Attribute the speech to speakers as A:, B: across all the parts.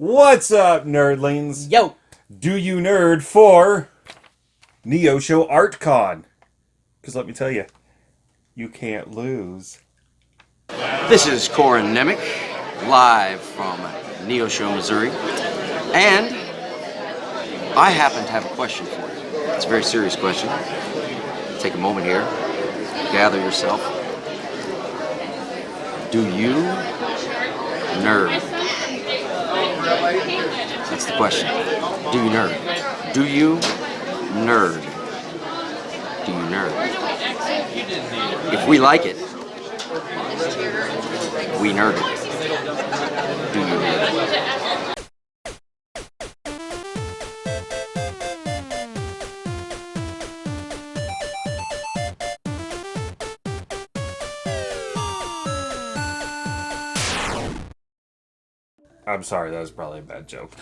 A: What's up, nerdlings?
B: Yo!
A: Do you nerd for Neosho Art Con? Because let me tell you, you can't lose.
C: This is Corin Nemec, live from Neosho, Missouri. And I happen to have a question for you. It's a very serious question. Take a moment here, gather yourself. Do you nerd? That's the question. Do you nerd? Do you nerd? Do you nerd? If we like it, we nerd it. Do you nerd
A: I'm sorry, that was probably a bad joke.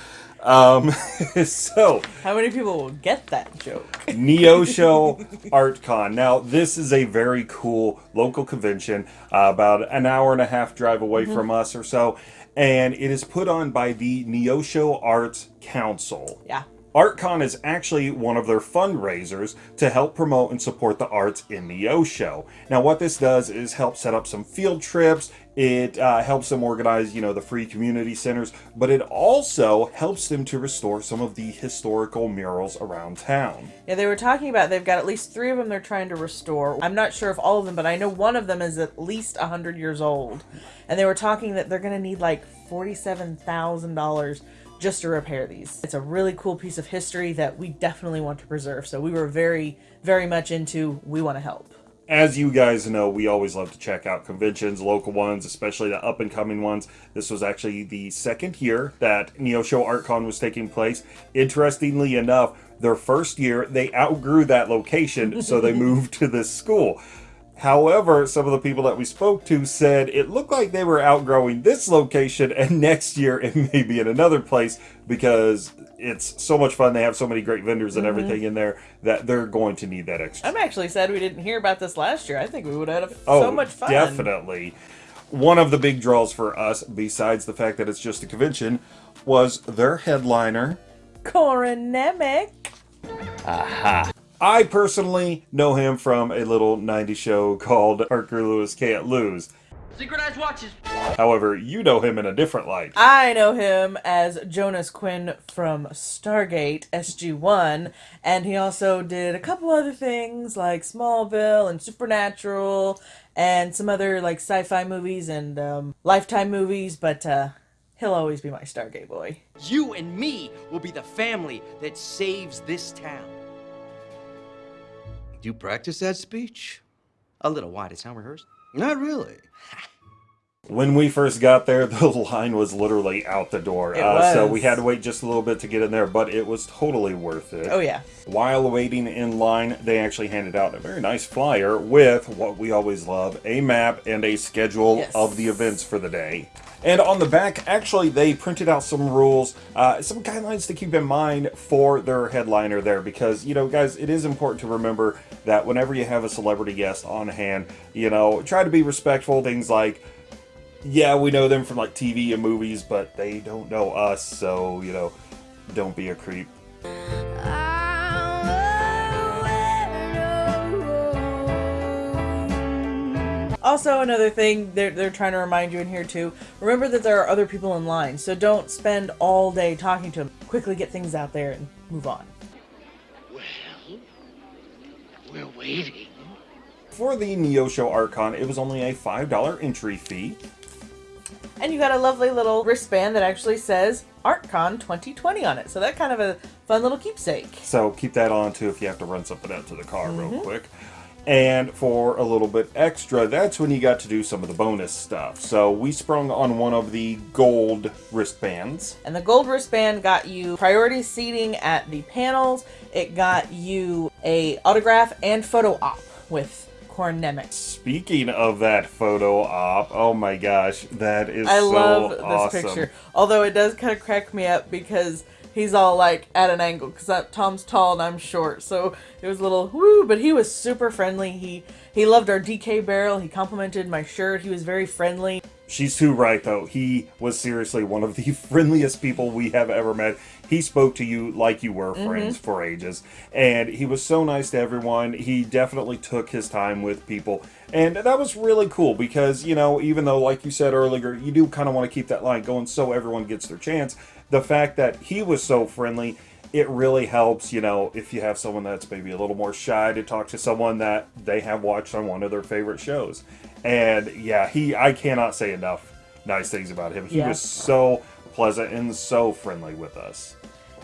A: Um, so,
B: How many people will get that joke?
A: Neo Show ArtCon. Now, this is a very cool local convention, uh, about an hour and a half drive away from us or so, and it is put on by the Neosho Arts Council.
B: Yeah.
A: ArtCon is actually one of their fundraisers to help promote and support the arts in Neosho. Now, what this does is help set up some field trips. It uh, helps them organize, you know, the free community centers, but it also helps them to restore some of the historical murals around town.
B: Yeah, they were talking about they've got at least three of them they're trying to restore. I'm not sure if all of them, but I know one of them is at least 100 years old. And they were talking that they're going to need like $47,000 just to repair these. It's a really cool piece of history that we definitely want to preserve. So we were very, very much into we want to help.
A: As you guys know, we always love to check out conventions, local ones, especially the up and coming ones. This was actually the second year that Neosho ArtCon was taking place. Interestingly enough, their first year they outgrew that location, so they moved to this school. However, some of the people that we spoke to said it looked like they were outgrowing this location, and next year it may be in another place because it's so much fun. They have so many great vendors and mm-hmm. everything in there that they're going to need that extra.
B: I'm actually sad we didn't hear about this last year. I think we would have had
A: Oh,
B: so much fun.
A: definitely. One of the big draws for us, besides the fact that it's just a convention, was their headliner.
B: Corin Nemec.
A: I personally know him from a little 90s show called Parker Lewis Can't Lose.
D: Synchronized watches.
A: However, you know him in a different light.
B: I know him as Jonas Quinn from Stargate SG1, and he also did a couple other things like Smallville and Supernatural, and some other like sci-fi movies and um, Lifetime movies. But uh, he'll always be my Stargate boy.
D: You and me will be the family that saves this town.
E: You practice that speech?
D: A little. Why? Did it sound rehearsed?
E: Not really.
A: When we first got there, the line was literally out the door. Uh, So we had to wait just a little bit to get in there, but it was totally worth it.
B: Oh yeah,
A: While waiting in line, they actually handed out a very nice flyer with what we always love a map and a schedule
B: Yes.
A: of the events for the day. And on the back, actually, they printed out some rules, uh, some guidelines to keep in mind for their headliner there. Because, you know, guys, it is important to remember that whenever you have a celebrity guest on hand, you know, try to be respectful. Things like, yeah, we know them from like TV and movies, but they don't know us. So, you know, don't be a creep.
B: Also, another thing they're, they're trying to remind you in here too remember that there are other people in line, so don't spend all day talking to them. Quickly get things out there and move on.
F: Well, we're waiting.
A: For the Neosho ArtCon, it was only a $5 entry fee.
B: And you got a lovely little wristband that actually says ArtCon 2020 on it, so that kind of a fun little keepsake.
A: So keep that on too if you have to run something out to the car real mm-hmm. quick. And for a little bit extra, that's when you got to do some of the bonus stuff. So we sprung on one of the gold wristbands.
B: And the gold wristband got you priority seating at the panels. It got you a autograph and photo op with Corin Nemec.
A: Speaking of that photo op, oh my gosh, that is
B: I
A: so
B: love this
A: awesome.
B: picture. Although it does kind of crack me up because he's all like at an angle because Tom's tall and I'm short, so it was a little woo. But he was super friendly. He he loved our DK barrel. He complimented my shirt. He was very friendly.
A: She's too right, though. He was seriously one of the friendliest people we have ever met. He spoke to you like you were mm-hmm. friends for ages, and he was so nice to everyone. He definitely took his time with people, and that was really cool because, you know, even though, like you said earlier, you do kind of want to keep that line going so everyone gets their chance, the fact that he was so friendly it really helps, you know, if you have someone that's maybe a little more shy to talk to someone that they have watched on one of their favorite shows. And yeah, he I cannot say enough nice things about him. He
B: Yeah.
A: was so pleasant and so friendly with us.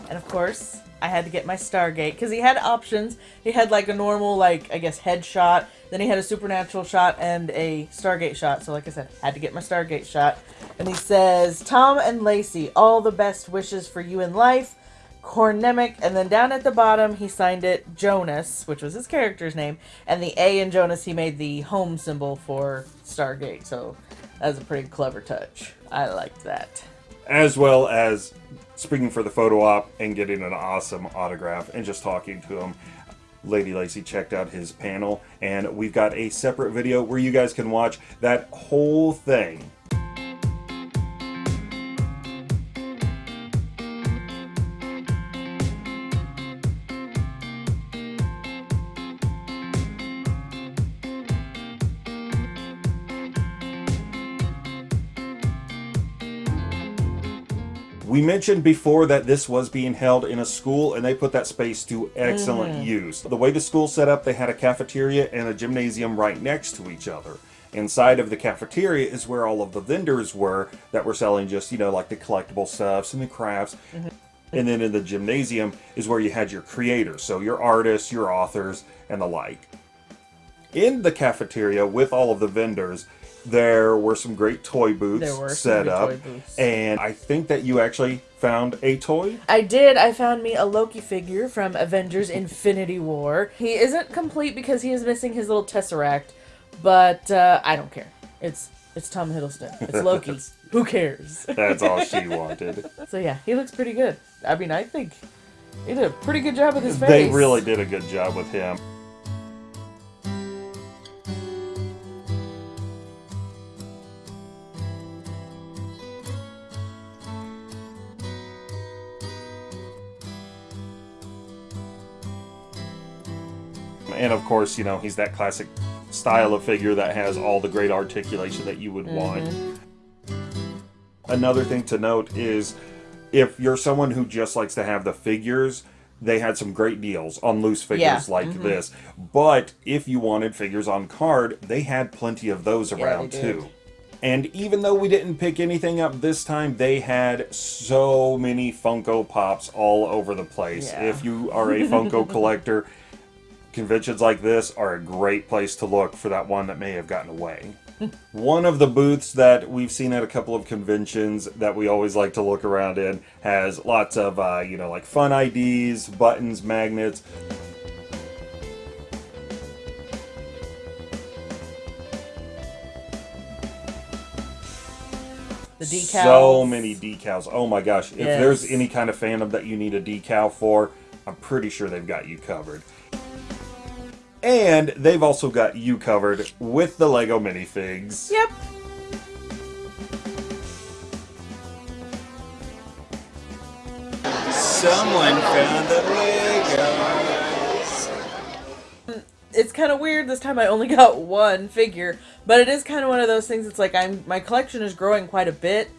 B: And of course, I had to get my Stargate because he had options. He had like a normal, like I guess, headshot. Then he had a supernatural shot and a Stargate shot. So, like I said, had to get my Stargate shot. And he says, "Tom and Lacey, all the best wishes for you in life." Corin Nemec, and then down at the bottom he signed it Jonas, which was his character's name, and the A in Jonas he made the home symbol for Stargate. So that was a pretty clever touch. I liked that.
A: As well as speaking for the photo op and getting an awesome autograph and just talking to him. Lady Lacey checked out his panel, and we've got a separate video where you guys can watch that whole thing. We mentioned before that this was being held in a school, and they put that space to excellent mm-hmm. use. The way the school set up, they had a cafeteria and a gymnasium right next to each other. Inside of the cafeteria is where all of the vendors were that were selling just, you know, like the collectible stuffs and the crafts. Mm-hmm. And then in the gymnasium is where you had your creators, so your artists, your authors, and the like. In the cafeteria with all of the vendors, there were some great toy booths set up.
B: booths.
A: And I think that you actually found a toy.
B: I did. I found me a Loki figure from Avengers Infinity War. He isn't complete because he is missing his little tesseract, but uh, I don't care. It's it's Tom Hiddleston. It's Loki. Who cares?
A: That's all she wanted.
B: so yeah, he looks pretty good. I mean, I think he did a pretty good job with his face.
A: They really did a good job with him. And of course, you know, he's that classic style of figure that has all the great articulation that you would mm-hmm. want. Another thing to note is if you're someone who just likes to have the figures, they had some great deals on loose figures
B: Yeah,
A: like mm-hmm. this. But if you wanted figures on card, they had plenty of those
B: Yeah,
A: around too. And even though we didn't pick anything up this time, they had so many Funko Pops all over the place.
B: Yeah.
A: If you are a Funko collector, conventions like this are a great place to look for that one that may have gotten away. One of the booths that we've seen at a couple of conventions that we always like to look around in has lots of, uh, you know, like fun IDs, buttons, magnets.
B: the decals.
A: So many decals. Oh my gosh. If there's any kind of fandom that you need a decal for, I'm pretty sure they've got you covered. And they've also got you covered with the Lego minifigs.
B: Yep.
E: Someone found the Legos.
B: it's kind of weird this time i only got one figure but it is kind of one of those things it's like i'm my collection is growing quite a bit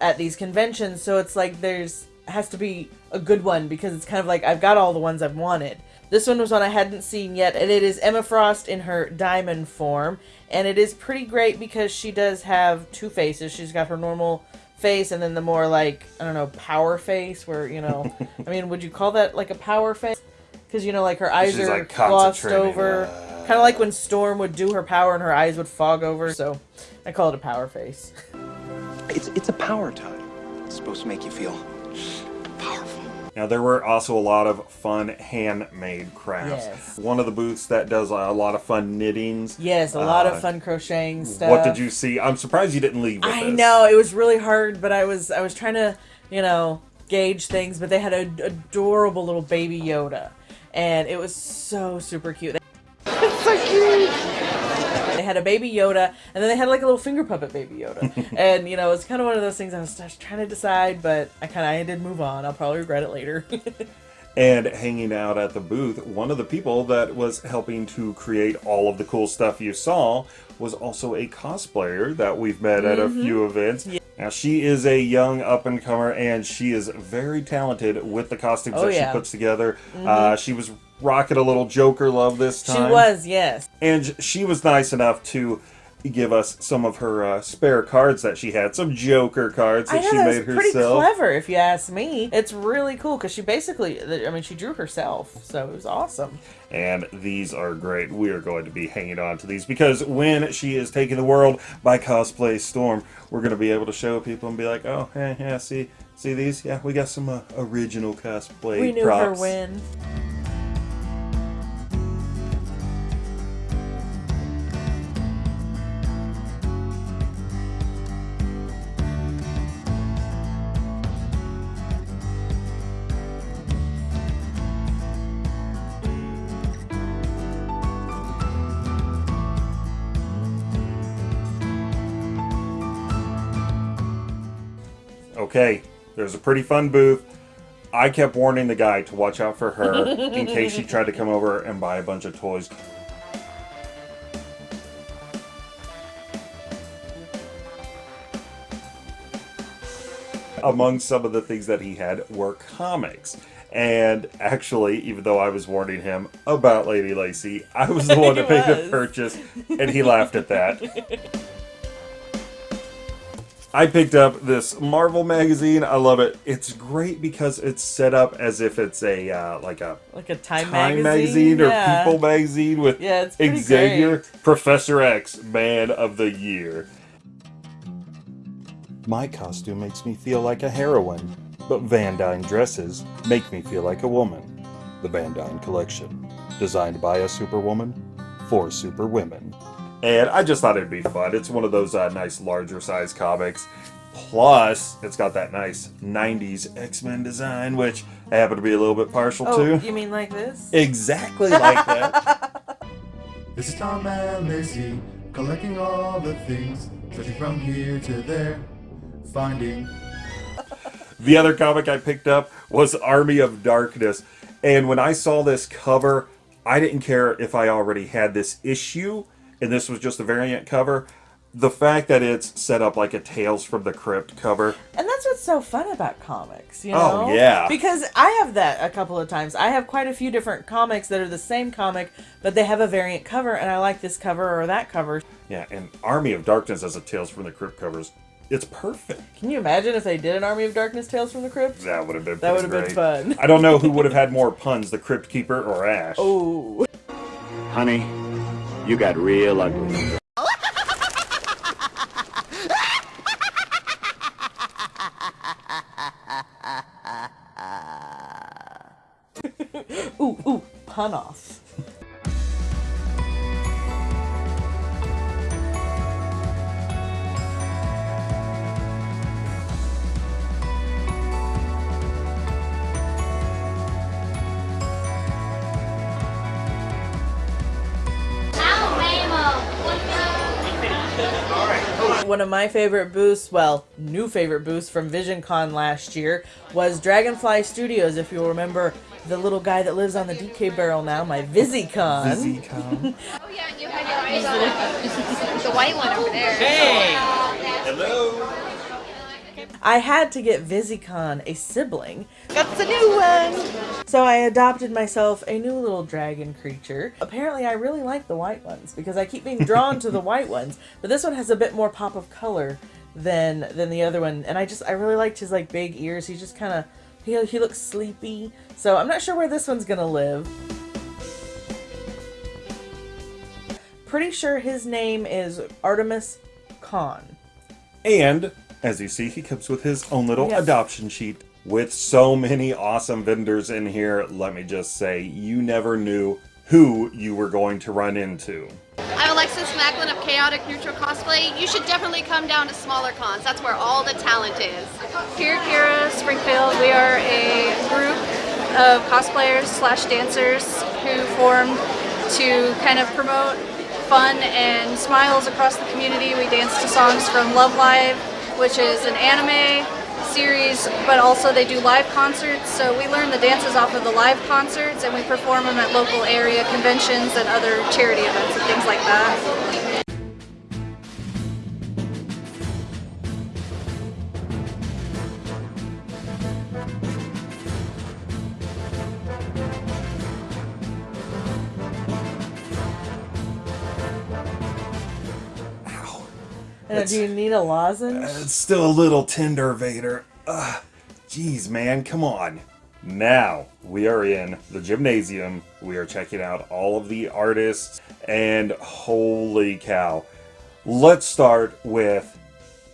B: at these conventions so it's like there's has to be a good one because it's kind of like i've got all the ones i've wanted this one was one i hadn't seen yet and it is emma frost in her diamond form and it is pretty great because she does have two faces she's got her normal face and then the more like i don't know power face where you know i mean would you call that like a power face because you know like her eyes
A: She's,
B: are
A: like,
B: glossed
A: concentrating,
B: over
A: uh,
B: kind of like when storm would do her power and her eyes would fog over so i call it a power face
F: It's it's a power tie. It's supposed to make you feel powerful.
A: Now, there were also a lot of fun handmade crafts.
B: Yes.
A: One of the booths that does a lot of fun knittings.
B: yes a lot
A: Uh,
B: of fun crocheting stuff
A: What did you see? I'm surprised you didn't leave with
B: i
A: this.
B: know it was really hard but i was i was trying to you know gauge things but they had an adorable little baby yoda and it was so super cute it's so cute they had a baby Yoda, and then they had like a little finger puppet baby Yoda. and you know, it's kind of one of those things I was, I was trying to decide, but I kind of did move on. I'll probably regret it later.
A: And hanging out at the booth, one of the people that was helping to create all of the cool stuff you saw was also a cosplayer that we've met at a
B: Mm-hmm.
A: few events. Now, she is a young up and comer and she is very talented with the costumes
B: Oh,
A: that
B: yeah.
A: She puts together. Uh, she was rocking a little Joker love this time.
B: she was, yes.
A: And she was nice enough to give us some of her uh, spare cards that she had, some Joker cards that
B: know
A: she
B: that
A: made
B: was pretty
A: herself.
B: clever, if you ask me. It's really cool because she basically, I mean, she drew herself, so it was awesome.
A: And these are great. We are going to be hanging on to these because when she is taking the world by cosplay storm, we're going to be able to show people and be like, oh, yeah, yeah see, see these? Yeah, we got some uh, original cosplay
B: We knew
A: props.
B: her when.
A: Okay, there's a pretty fun booth. I kept warning the guy to watch out for her in case she tried to come over and buy a bunch of toys. Among some of the things that he had were comics. And actually, even though I was warning him about Lady Lacey, I was the one that made the purchase, and he laughed at that. I picked up this Marvel magazine. I love it. It's great because it's set up as if it's a uh, like a
B: Like a Time,
A: Time
B: magazine,
A: magazine, or
B: yeah.
A: People magazine with
B: Yeah, it's
A: Xavier,
B: great.
A: Professor X, Man of the Year. My costume makes me feel like a heroine, but Van Dyne dresses make me feel like a woman. The Van Dyne Collection, designed by a superwoman for superwomen. And I just thought it'd be fun. It's one of those uh, nice larger size comics. Plus, it's got that nice 90s X Men design, which I happen to be a little bit partial
B: Oh,
A: to.
B: you mean like this?
A: Exactly like that.
G: This is Tom and Lacey, collecting all the things, searching from here to there, finding
A: The other comic I picked up was Army of Darkness. And when I saw this cover, I didn't care if I already had this issue and this was just a variant cover. The fact that it's set up like a Tales from the Crypt cover.
B: And that's what's so fun about comics, you
A: Oh,
B: know?
A: yeah.
B: Because I have that a couple of times. I have quite a few different comics that are the same comic, but they have a variant cover, and I like this cover or that cover.
A: Yeah, and Army of Darkness as a Tales from the Crypt covers. It's perfect.
B: Can you imagine if they did an Army of Darkness Tales from the Crypt?
A: That would have been
B: That would have been fun.
A: I don't know who would have had more puns, the Crypt Keeper or Ash.
B: Oh.
H: Honey, you got real ugly.
B: Ooh, ooh, pun off. One of my favorite booths, well, new favorite booths from VisionCon last year was Dragonfly Studios. If you'll remember the little guy that lives on the DK barrel now, my VisiCon.
A: VisiCon.
I: Oh yeah, you had your eyes on the white one over there. Hey!
A: Hello.
B: I had to get VisiCon a sibling. That's a new one. So I adopted myself a new little dragon creature. Apparently, I really like the white ones because I keep being drawn to the white ones. But this one has a bit more pop of color than than the other one, and I just I really liked his like big ears. He just kind of he he looks sleepy. So I'm not sure where this one's gonna live. Pretty sure his name is Artemis Khan.
A: And as you see, he comes with his own little
B: Yes.
A: adoption sheet. With so many awesome vendors in here, let me just say, you never knew who you were going to run into.
I: I'm Alexis Macklin of Chaotic Neutral Cosplay. You should definitely come down to smaller cons. That's where all the talent is.
J: Here at Kira Springfield, we are a group of cosplayers slash dancers who form to kind of promote fun and smiles across the community. We dance to songs from Love Live, which is an anime series, but also they do live concerts. So we learn the dances off of the live concerts and we perform them at local area conventions and other charity events and things like that.
B: Uh, and do you need a lozenge?
A: Uh, it's still a little tender, Vader. Ugh. Jeez, man, come on. Now, we are in the gymnasium. We are checking out all of the artists, and holy cow. Let's start with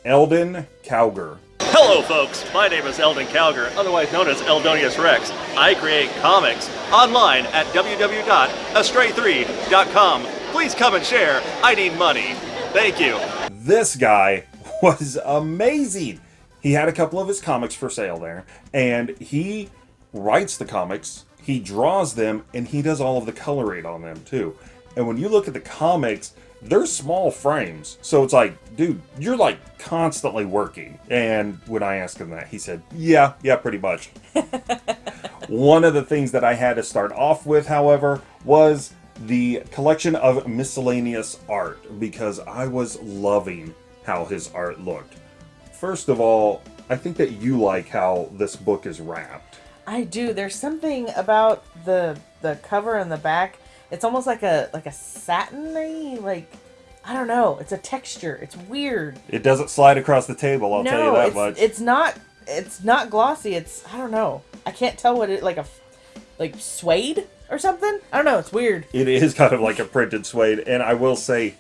A: Eldon Cowger.
K: Hello, folks. My name is Eldon Cowger, otherwise known as Eldonius Rex. I create comics online at www.astray3.com. Please come and share. I need money. Thank you.
A: This guy was amazing. He had a couple of his comics for sale there, and he writes the comics, he draws them, and he does all of the coloring on them too. And when you look at the comics, they're small frames. So it's like, dude, you're like constantly working. And when I asked him that, he said, yeah, yeah, pretty much. One of the things that I had to start off with, however, was the collection of miscellaneous art because I was loving how his art looked. First of all, I think that you like how this book is wrapped.
B: I do. There's something about the the cover and the back. It's almost like a like a satiny like I don't know. It's a texture. It's weird.
A: It doesn't slide across the table, I'll
B: no,
A: tell you that
B: it's,
A: much.
B: it's not it's not glossy. It's I don't know. I can't tell what it like a like suede or something. I don't know. It's weird.
A: It is kind of like a printed suede, and I will say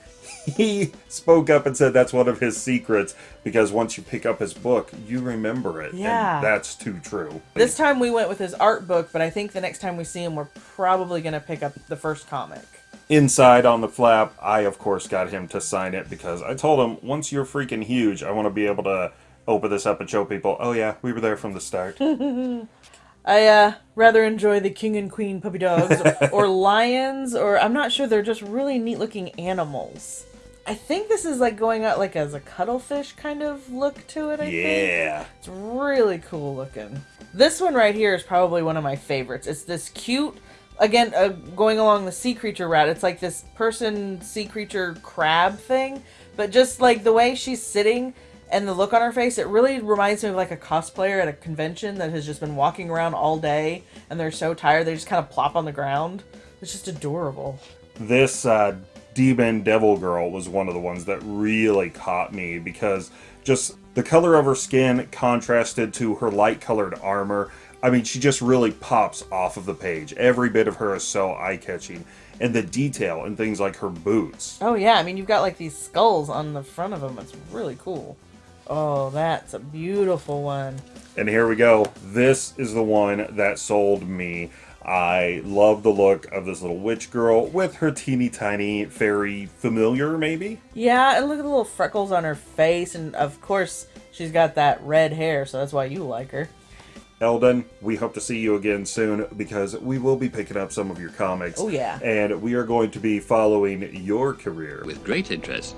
A: he spoke up and said that's one of his secrets because once you pick up his book, you remember it.
B: Yeah.
A: And that's too true.
B: This time we went with his art book, but I think the next time we see him, we're probably gonna pick up the first comic.
A: Inside on the flap, I of course got him to sign it because I told him once you're freaking huge, I want to be able to open this up and show people, oh yeah, we were there from the start.
B: I uh, rather enjoy the king and queen puppy dogs or, lions, or I'm not sure. They're just really neat looking animals. I think this is like going out like as a cuttlefish kind of look to it. I
A: Yeah.
B: think it's really cool looking. This one right here is probably one of my favorites. It's this cute, again, uh, going along the sea creature route. It's like this person sea creature crab thing, but just like the way she's sitting and the look on her face, it really reminds me of like a cosplayer at a convention that has just been walking around all day and they're so tired they just kind of plop on the ground. It's just adorable.
A: this uh, demon devil girl was one of the ones that really caught me because just the color of her skin contrasted to her light colored armor. I mean, she just really pops off of the page. Every bit of her is so eye catching. And the detail and things like her boots.
B: Oh yeah, I mean you've got like these skulls on the front of them. It's really cool. Oh, that's a beautiful one.
A: And here we go. This is the one that sold me. I love the look of this little witch girl with her teeny tiny fairy familiar, maybe?
B: Yeah, and look at the little freckles on her face, and of course she's got that red hair, so that's why you like her.
A: Eldon, we hope to see you again soon because we will be picking up some of your comics.
B: Oh, yeah.
A: And we are going to be following your career.
H: With great interest.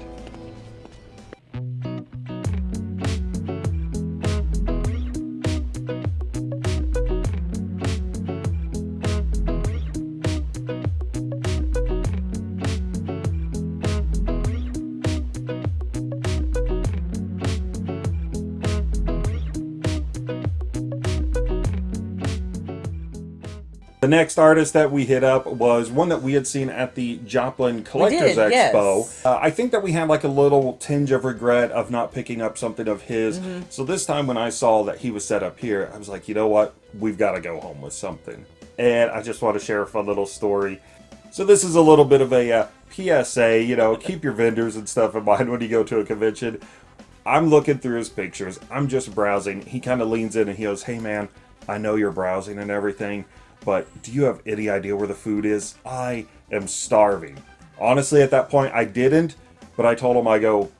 A: The next artist that we hit up was one that we had seen at the Joplin Collectors
B: did,
A: Expo.
B: yes.
A: Uh, I think that we had like a little tinge of regret of not picking up something of his.
B: Mm-hmm.
A: So this time when I saw that he was set up here, I was like, you know what? We've got to go home with something. And I just want to share a fun little story. So this is a little bit of a uh, PSA, you know, keep your vendors and stuff in mind when you go to a convention. I'm looking through his pictures. I'm just browsing. He kind of leans in and he goes, "Hey man, I know you're browsing and everything, but do you have any idea where the food is? I am starving." Honestly, at that point, I didn't, but I told him, "I go,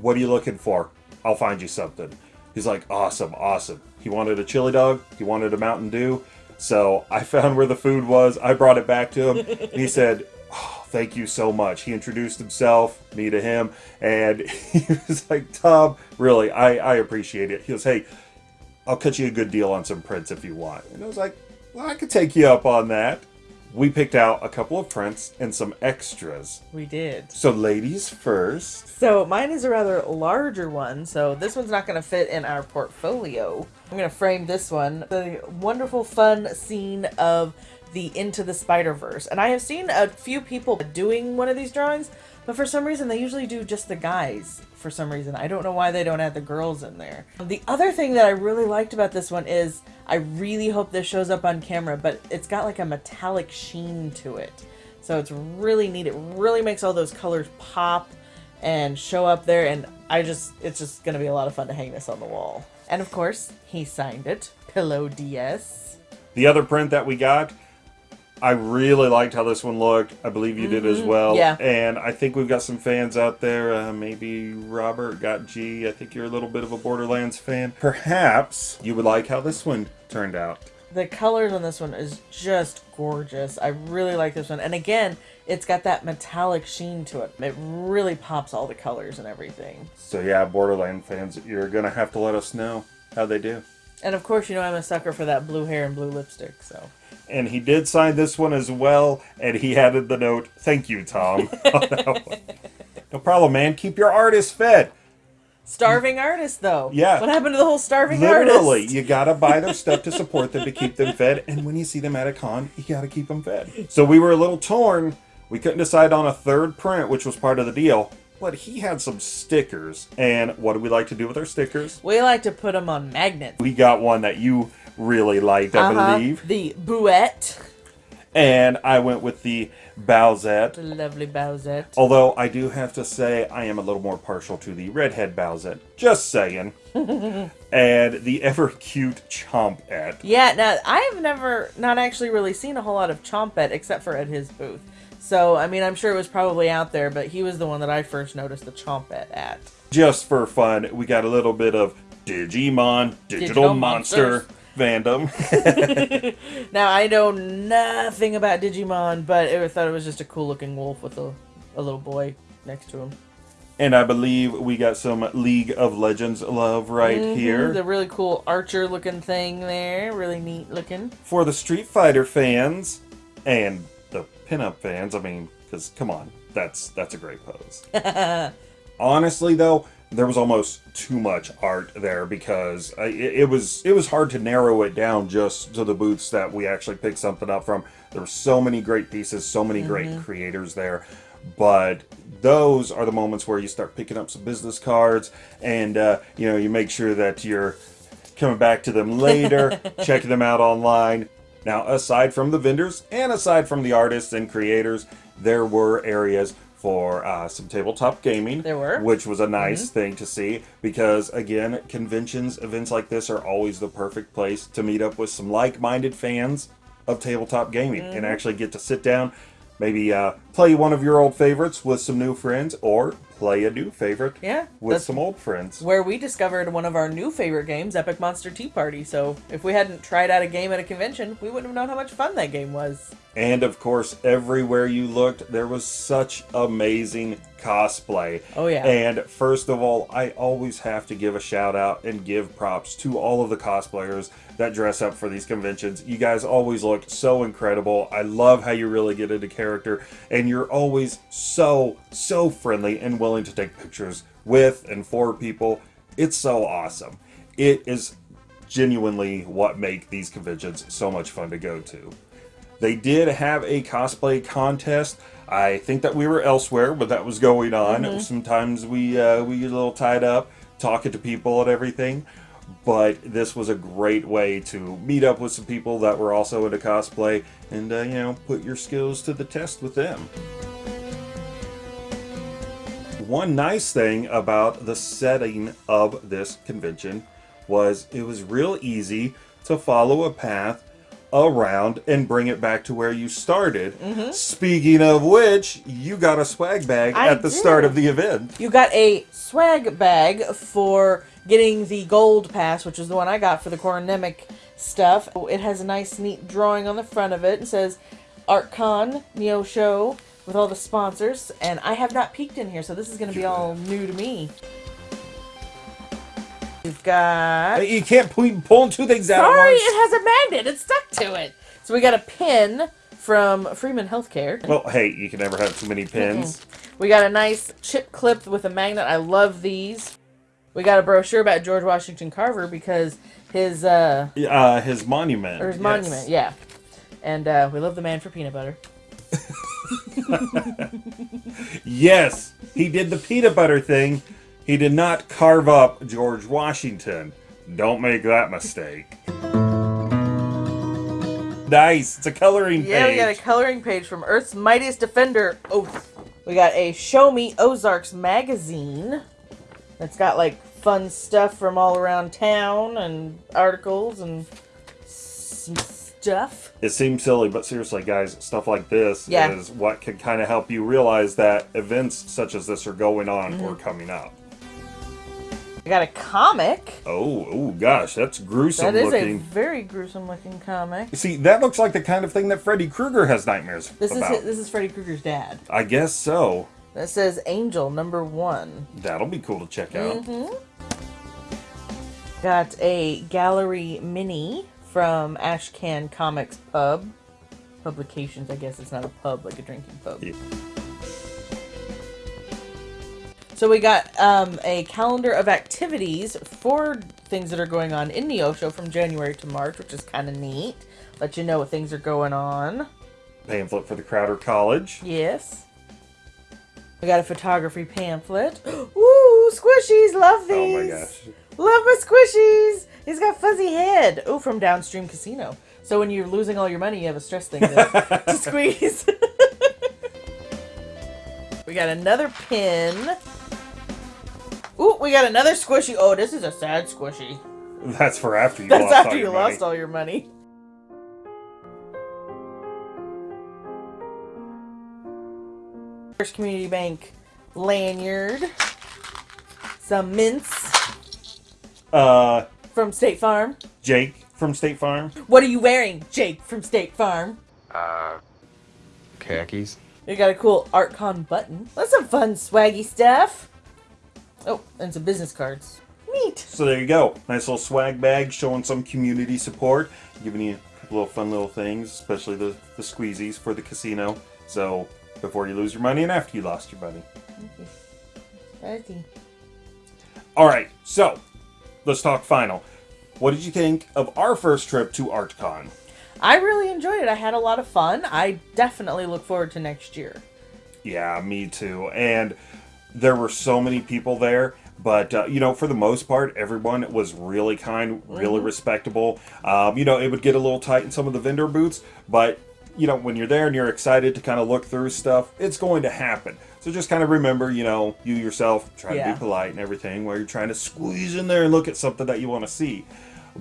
A: what are you looking for? I'll find you something." He's like, "Awesome, awesome." He wanted a chili dog. He wanted a Mountain Dew. So I found where the food was. I brought it back to him. and he said, oh, thank you so much. He introduced himself, me to him, and he was like, Tom, really, I, I appreciate it. He goes, hey, I'll cut you a good deal on some prints if you want. And I was like, well, I could take you up on that. We picked out a couple of prints and some extras.
B: We did.
A: So, ladies first.
B: So mine is a rather larger one, so this one's not going to fit in our portfolio. I'm going to frame this one. The wonderful fun scene of the Into the Spider-Verse. And I have seen a few people doing one of these drawings, but for some reason they usually do just the guys for some reason. I don't know why they don't add the girls in there. The other thing that I really liked about this one is I really hope this shows up on camera, but it's got like a metallic sheen to it. So it's really neat. It really makes all those colors pop and show up there and I just it's just going to be a lot of fun to hang this on the wall. And of course, he signed it. Pillow DS.
A: The other print that we got I really liked how this one looked. I believe you did as
B: Mhm,
A: well.
B: yeah.
A: And I think we've got some fans out there. Uh, maybe Robert got G. I think you're a little bit of a Borderlands fan. Perhaps you would like how this one turned out.
B: The colors on this one is just gorgeous. I really like this one. And again, it's got that metallic sheen to it. It really pops all the colors and everything.
A: So yeah, Borderland fans, you're gonna have to let us know how they do.
B: And of course, you know I'm a sucker for that blue hair and blue lipstick, so.
A: And he did sign this one as well, and he added the note, "Thank you, Tom." on that one. no problem, man. Keep your artist fed.
B: Starving artist, though.
A: Yeah.
B: What happened to the whole starving
A: Literally,
B: artist?
A: you gotta buy their stuff to support them to keep them fed, and when you see them at a con, you gotta keep them fed. So we were a little torn. We couldn't decide on a third print, which was part of the deal. But he had some stickers, and what do we like to do with our stickers?
B: We like to put them on magnets.
A: We got one that you really liked, I
B: Uh-huh.
A: believe,
B: The Bouette.
A: and I went with the Bowsette.
B: The lovely Bowsette.
A: Although I do have to say I am a little more partial to the redhead Bowsette. Just saying. and the ever cute Chompette.
B: Yeah, now I've never not actually really seen a whole lot of Chompette except for at his booth. So I mean I'm sure it was probably out there, but he was the one that I first noticed the Chompette at.
A: Just for fun, we got a little bit of Digimon, Digital,
B: Digital
A: Monster, fandom.
B: Now I know nothing about Digimon, but I thought it was just a cool looking wolf with a, a little boy next to him.
A: and I believe we got some League of Legends love right
B: Mhm,
A: here.
B: The really cool archer looking thing there, really neat looking.
A: For the Street Fighter fans and pinup fans, I mean, because come on, that's that's a great pose. Honestly, though, there was almost too much art there because I, it, it was it was hard to narrow it down just to the booths that we actually picked something up from. There were so many great pieces, so many great
B: Mhm.
A: creators there, but those are the moments where you start picking up some business cards and uh, you know you make sure that you're coming back to them later, checking them out online. Now, aside from the vendors and aside from the artists and creators, there were areas for uh, some tabletop gaming.
B: There were.
A: Which was a nice
B: Mhm.
A: thing to see because, again, conventions, events like this are always the perfect place to meet up with some like minded fans of tabletop gaming and
B: Mhm.
A: actually get to sit down, maybe uh, play one of your old favorites with some new friends or play a new favorite
B: Yeah,
A: with some old friends.
B: Where we discovered one of our new favorite games, Epic Monster Tea Party. So if we hadn't tried out a game at a convention, we wouldn't have known how much fun that game was.
A: And of course, everywhere you looked, there was such amazing cosplay.
B: Oh, yeah.
A: And first of all, I always have to give a shout out and give props to all of the cosplayers that dress up for these conventions. You guys always look so incredible. I love how you really get into character, and you're always so, so friendly and willing to take pictures with and for people. It's so awesome. It is genuinely what make these conventions so much fun to go to. They did have a cosplay contest. I think that we were elsewhere, but that was going on.
B: Mhm.
A: Sometimes we uh, we get a little tied up talking to people and everything. But this was a great way to meet up with some people that were also into cosplay and, uh, you know, put your skills to the test with them. One nice thing about the setting of this convention was it was real easy to follow a path around and bring it back to where you started.
B: Mhm.
A: Speaking of which, you got a swag bag
B: I
A: at the start of the event.
B: You got a swag bag for getting the gold pass, which is the one I got for the Corin Nemec stuff. It has a nice, neat drawing on the front of it. It says ArtCon Neosho with all the sponsors, and I have not peeked in here, so this is going to be all new to me. We've got.
A: You can't pull, pulling two things out
B: Sorry, it has a magnet. It's stuck to it. So we got a pin from Freeman Healthcare.
A: Well, hey, you can never have too many pins.
B: We got a nice chip clip with a magnet. I love these. We got a brochure about George Washington Carver because his uh
A: Uh, his monument.
B: or his
A: yes.
B: monument, yeah. And uh, we love the man for peanut butter.
A: Yes, he did the peanut butter thing. He did not carve up George Washington. Don't make that mistake. nice. It's a coloring page.
B: Yeah, we got a coloring page from Earth's Mightiest Defender Oath. We got a Show Me Ozarks magazine. It's got like fun stuff from all around town and articles and stuff.
A: It seems silly, but seriously, guys, stuff like this
B: Yeah.
A: is what can kind of help you realize that events such as this are going on or
B: Mhm.
A: coming up.
B: I got a comic.
A: Oh, oh gosh, that's gruesome
B: That is
A: looking.
B: a very gruesome looking comic.
A: See, that looks like the kind of thing that Freddy Krueger has nightmares
B: This
A: about.
B: is this is Freddy Krueger's dad.
A: I guess so.
B: That says Angel number one.
A: That'll be cool to check out.
B: hmm Got a gallery mini from Ashcan Comics Pub. Publications, I guess it's not a pub like a drinking pub. So we got um, a calendar of activities for things that are going on in Neosho from January to March, which is kind of neat. Let you know what things are going on.
A: Pamphlet for the Crowder College.
B: Yes. We got a photography pamphlet. Woo! Squishies! Love these!
A: Oh my gosh.
B: Love my squishies! He's got fuzzy head. Oh, from Downstream Casino. So when you're losing all your money, you have a stress thing to, to squeeze. we got another pin. Ooh, we got another squishy. Oh, this is a sad squishy.
A: That's for after you
B: That's
A: lost
B: after
A: all
B: you
A: your money.
B: lost all your money. First Community Bank lanyard. Some mints
A: Uh,
B: from State Farm.
A: Jake from State Farm.
B: What are you wearing, Jake from State Farm?
L: Uh, khakis.
B: You got a cool ArtCon button. That's some fun swaggy stuff. Oh, and some business cards. Neat.
A: So there you go. Nice little swag bag showing some community support, giving you a couple little fun little things, especially the, the squeezies for the casino. So before you lose your money and after you lost your money.
B: Fuzzy.
A: All right, so let's talk final. What did you think of our first trip to ArtCon?
B: I really enjoyed it. I had a lot of fun. I definitely look forward to next year.
A: Yeah, me too. And there were so many people there, but uh, you know, for the most part, everyone was really kind, really
B: Mhm.
A: respectable. Um, you know, it would get a little tight in some of the vendor booths, but you know, when you're there and you're excited to kind of look through stuff, it's going to happen. So just kind of remember, you know, you yourself try to be polite and everything while you're trying to squeeze in there and look at something that you want to see.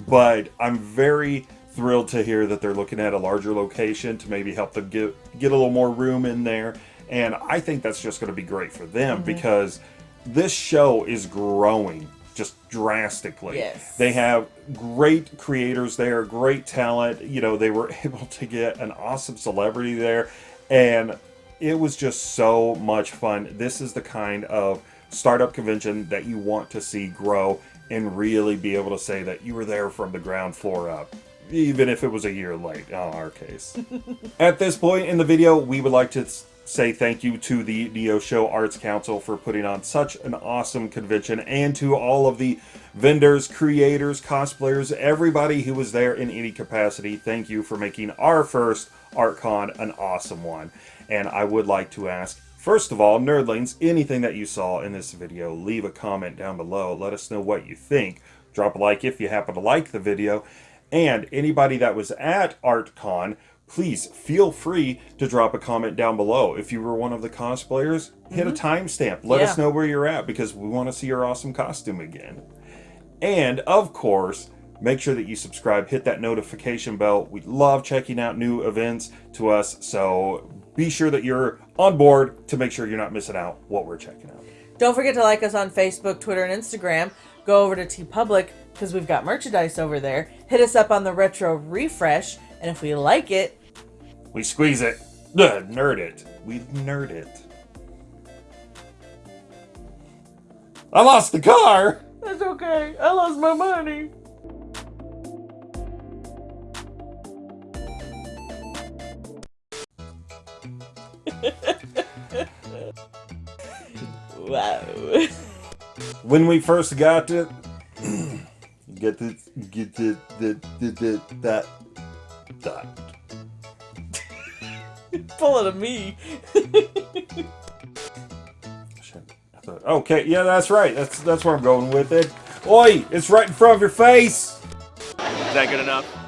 A: But I'm very thrilled to hear that they're looking at a larger location to maybe help them get get a little more room in there. And I think that's just going to be great for them
B: Mhm.
A: because this show is growing just drastically.
B: Yes.
A: They have great creators there, great talent. You know, they were able to get an awesome celebrity there and it was just so much fun. This is the kind of startup convention that you want to see grow and really be able to say that you were there from the ground floor up, even if it was a year late in our case. At this point in the video, we would like to say thank you to the Neosho Arts Council for putting on such an awesome convention and to all of the vendors, creators, cosplayers, everybody who was there in any capacity. Thank you for making our first ArtCon an awesome one. And I would like to ask, first of all, nerdlings, anything that you saw in this video, leave a comment down below. Let us know what you think. Drop a like if you happen to like the video. And anybody that was at ArtCon, please feel free to drop a comment down below. If you were one of the cosplayers, hit a mm-hmm. timestamp. Let us know where you're at because we want to see your awesome costume again. And of course, make sure that you subscribe, hit that notification bell. We love checking out new events to us, so be sure that you're on board to make sure you're not missing out what we're checking out.
B: Don't forget to like us on Facebook, Twitter, and Instagram. Go over to TeePublic because we've got merchandise over there. Hit us up on the Retro Refresh, and if we like it,
A: We squeeze it. Ugh, nerd it. We nerd it. I lost the car!
B: That's okay. I lost my money. wow.
A: When we first got it, get the get the the the, the that that.
B: Pull it of me.
A: Thought, okay, yeah, that's right. That's that's where I'm going with it. Oi, it's right in front of your face.
K: Is that good enough?